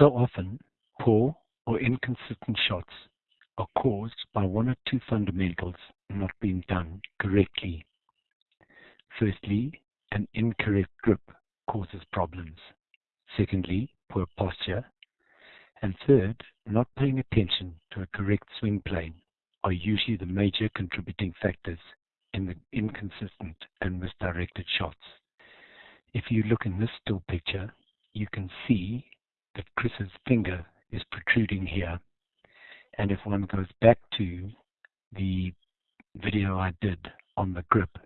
So often, poor or inconsistent shots are caused by one or two fundamentals not being done correctly. Firstly, an incorrect grip causes problems. Secondly, poor posture. And third, not paying attention to a correct swing plane are usually the major contributing factors in the inconsistent and misdirected shots. If you look in this still picture, you can see that Chris's finger is protruding here. And if one goes back to the video I did on the grip,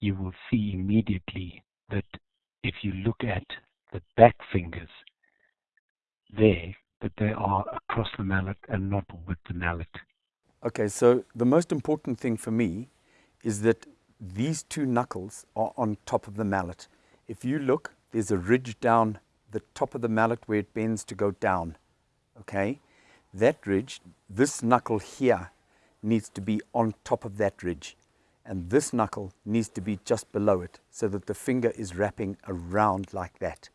you will see immediately that if you look at the back fingers there, that they are across the mallet and not with the mallet. Okay, so the most important thing for me is that these two knuckles are on top of the mallet. If you look, there's a ridge down the top of the mallet where it bends to go down, okay? That ridge, this knuckle here needs to be on top of that ridge and this knuckle needs to be just below it so that the finger is wrapping around like that.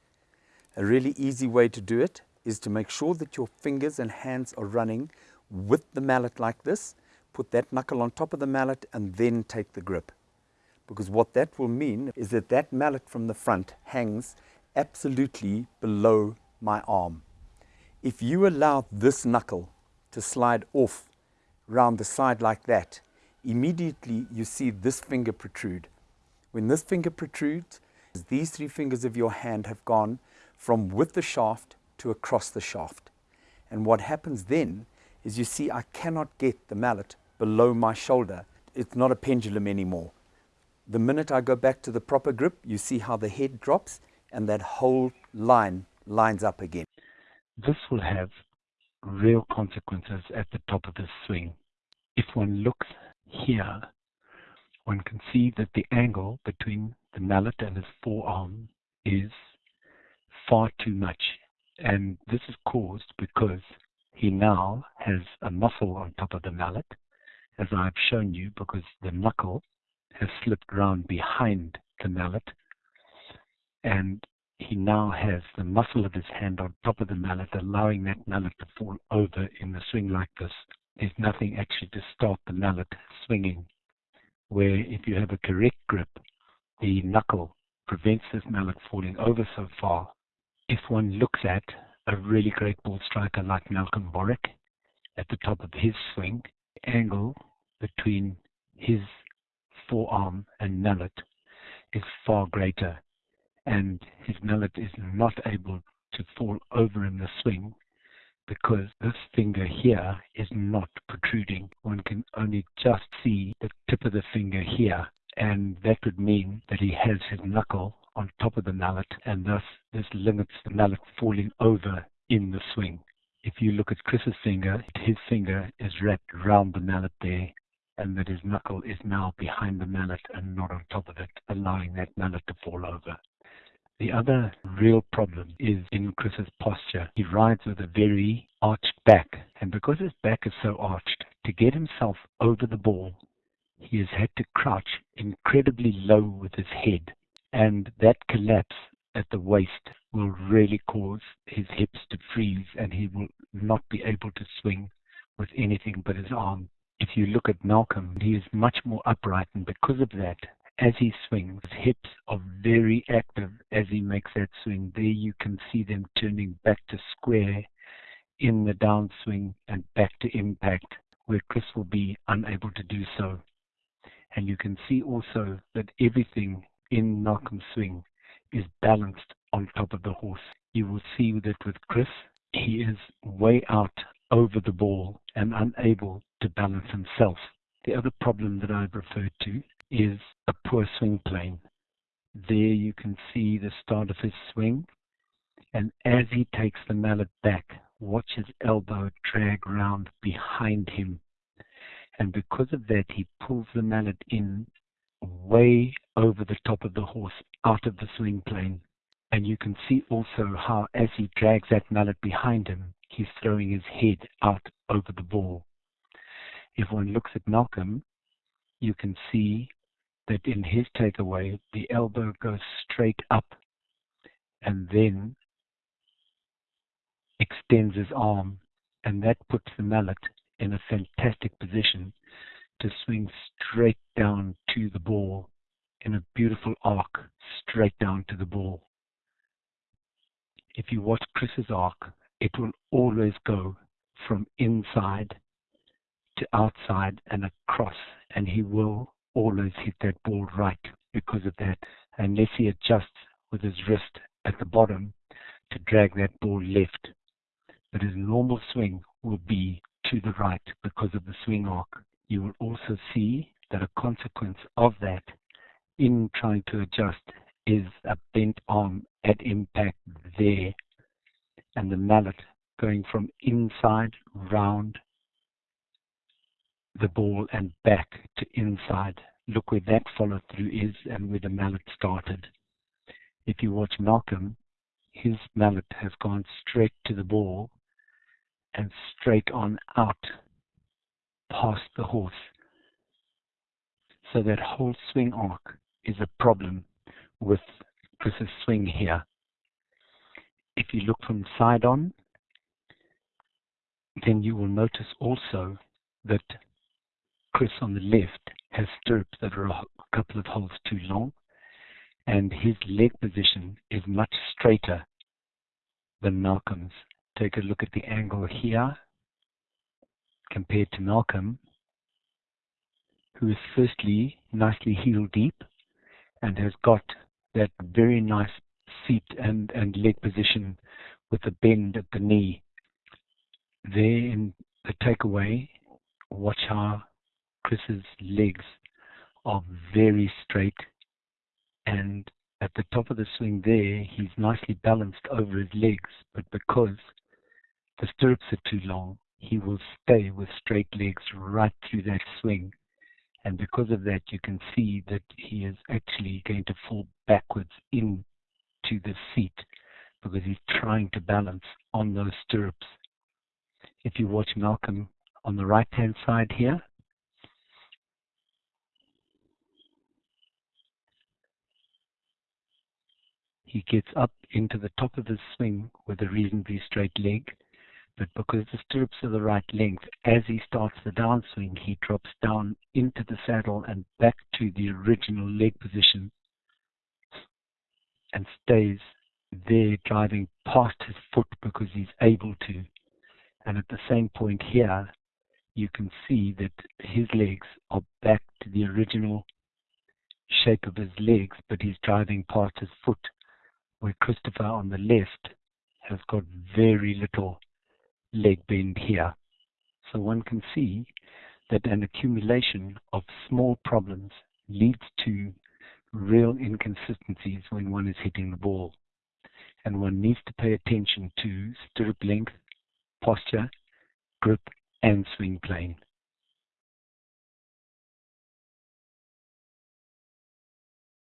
A really easy way to do it is to make sure that your fingers and hands are running with the mallet like this, put that knuckle on top of the mallet and then take the grip. Because what that will mean is that that mallet from the front hangs absolutely below my arm. If you allow this knuckle to slide off round the side like that, immediately you see this finger protrude. When this finger protrudes, these three fingers of your hand have gone from with the shaft to across the shaft. And what happens then is you see I cannot get the mallet below my shoulder. It's not a pendulum anymore. The minute I go back to the proper grip, you see how the head drops and that whole line lines up again. This will have real consequences at the top of the swing. If one looks here, one can see that the angle between the mallet and his forearm is far too much. And this is caused because he now has a muscle on top of the mallet, as I've shown you, because the knuckle has slipped round behind the mallet. And he now has the muscle of his hand on top of the mallet, allowing that mallet to fall over in the swing like this there's nothing actually to start the mallet swinging. Where if you have a correct grip, the knuckle prevents this mallet falling over so far. If one looks at a really great ball striker like Malcolm Borwick at the top of his swing, angle between his forearm and mallet is far greater and his mallet is not able to fall over in the swing because this finger here is not protruding. One can only just see the tip of the finger here, and that would mean that he has his knuckle on top of the mallet, and thus this limits the mallet falling over in the swing. If you look at Chris's finger, his finger is wrapped around the mallet there, and that his knuckle is now behind the mallet and not on top of it, allowing that mallet to fall over. The other real problem is in Chris's posture. He rides with a very arched back, and because his back is so arched, to get himself over the ball, he has had to crouch incredibly low with his head, and that collapse at the waist will really cause his hips to freeze and he will not be able to swing with anything but his arm. If you look at Malcolm, he is much more upright, and because of that, as he swings. His hips are very active as he makes that swing. There you can see them turning back to square in the downswing and back to impact, where Chris will be unable to do so. And you can see also that everything in Malcolm's swing is balanced on top of the horse. You will see that with Chris, he is way out over the ball and unable to balance himself. The other problem that I've referred to is a poor swing plane. There you can see the start of his swing. And as he takes the mallet back, watch his elbow drag round behind him. And because of that, he pulls the mallet in way over the top of the horse, out of the swing plane. And you can see also how, as he drags that mallet behind him, he's throwing his head out over the ball. If one looks at Malcolm, you can see that in his takeaway, the elbow goes straight up and then extends his arm, and that puts the mallet in a fantastic position to swing straight down to the ball in a beautiful arc straight down to the ball. If you watch Chris's arc, it will always go from inside to outside and across, and he will always hit that ball right because of that, unless he adjusts with his wrist at the bottom to drag that ball left. But his normal swing will be to the right because of the swing arc. You will also see that a consequence of that in trying to adjust is a bent arm at impact there and the mallet going from inside round the ball and back to inside. Look where that follow through is and where the mallet started. If you watch Malcolm, his mallet has gone straight to the ball and straight on out past the horse. So that whole swing arc is a problem with Chris's swing here. If you look from side on, then you will notice also that Chris on the left has stirrups that are a couple of holes too long, and his leg position is much straighter than Malcolm's. Take a look at the angle here compared to Malcolm, who is firstly nicely heel deep and has got that very nice seat and, and leg position with a bend at the knee. There in the takeaway, watch how Chris's legs are very straight and at the top of the swing there, he's nicely balanced over his legs, but because the stirrups are too long, he will stay with straight legs right through that swing. And because of that, you can see that he is actually going to fall backwards into the seat because he's trying to balance on those stirrups. If you watch Malcolm on the right hand side here, he gets up into the top of his swing with a reasonably straight leg but because the stirrups are the right length, as he starts the downswing, he drops down into the saddle and back to the original leg position and stays there driving past his foot because he's able to. And at the same point here, you can see that his legs are back to the original shape of his legs, but he's driving past his foot, where Christopher on the left has got very little leg bend here. So one can see that an accumulation of small problems leads to real inconsistencies when one is hitting the ball. And one needs to pay attention to stirrup length, posture, grip, and swing plane.